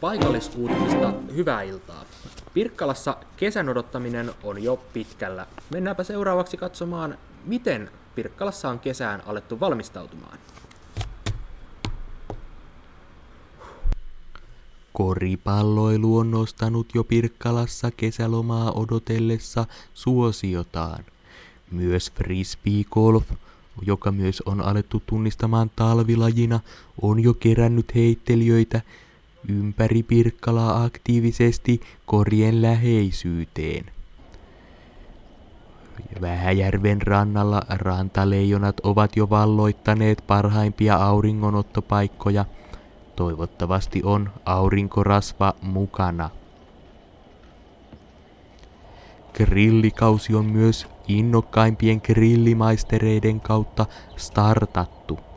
Paikallisuutisista hyvää iltaa. Pirkkalassa kesän odottaminen on jo pitkällä. Mennäänpä seuraavaksi katsomaan, miten Pirkkalassa on kesään alettu valmistautumaan. Koripalloilu on nostanut jo Pirkkalassa kesälomaa odotellessa suosiotaan. Myös frisbeegolf, joka myös on alettu tunnistamaan talvilajina, on jo kerännyt heittelijöitä ympäri Pirkkalaa aktiivisesti korien läheisyyteen. Vähäjärven rannalla rantaleijonat ovat jo valloittaneet parhaimpia auringonottopaikkoja. Toivottavasti on aurinkorasva mukana. Grillikausi on myös innokkaimpien grillimaistereiden kautta startattu.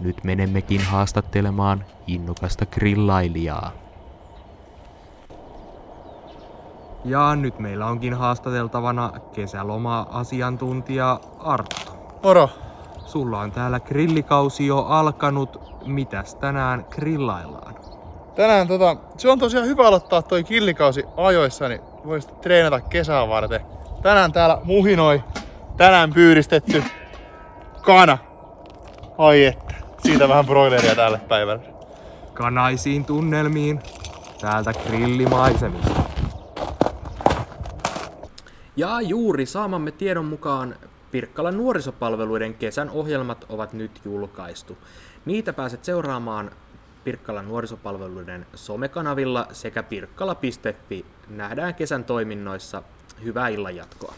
Nyt menemmekin haastattelemaan innokasta grillailijaa. Ja nyt meillä onkin haastateltavana kesäloma-asiantuntija Arttu. Moro. Sulla on täällä grillikausi jo alkanut. Mitäs tänään grillaillaan? Tänään tota, se on tosiaan hyvä aloittaa toi killikausi ajoissa, niin voisit treenata kesää varten. Tänään täällä muhinoi, tänään pyydistetty kana. Ai että, siitä vähän broileria tälle päivälle. Kanaisiin tunnelmiin täältä grillimaisemista. Ja juuri saamamme tiedon mukaan Pirkkalan nuorisopalveluiden kesän ohjelmat ovat nyt julkaistu. Niitä pääset seuraamaan Pirkkalan nuorisopalveluiden somekanavilla sekä pirkkala.fi. Nähdään kesän toiminnoissa. Hyvää illan jatkoa.